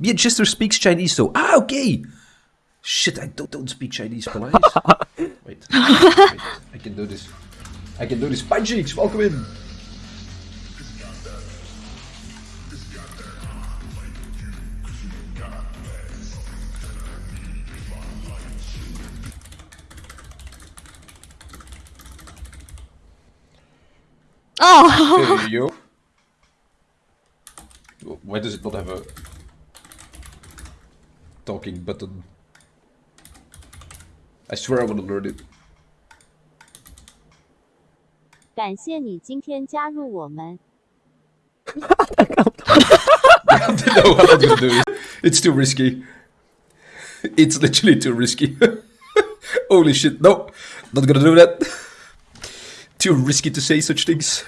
Me and Chester speaks Chinese, so ah, okay. Shit, I don't, don't speak Chinese, please. wait, wait, I can do this. I can do this. Cheeks, welcome in. Oh, Hey, yo. Why does it not have a talking button? I swear I want to learn it. 感谢你今天加入我们。 I don't know what I'm gonna do. it. It's too risky. It's literally too risky. Holy shit, no. Not gonna do that. Too risky to say such things.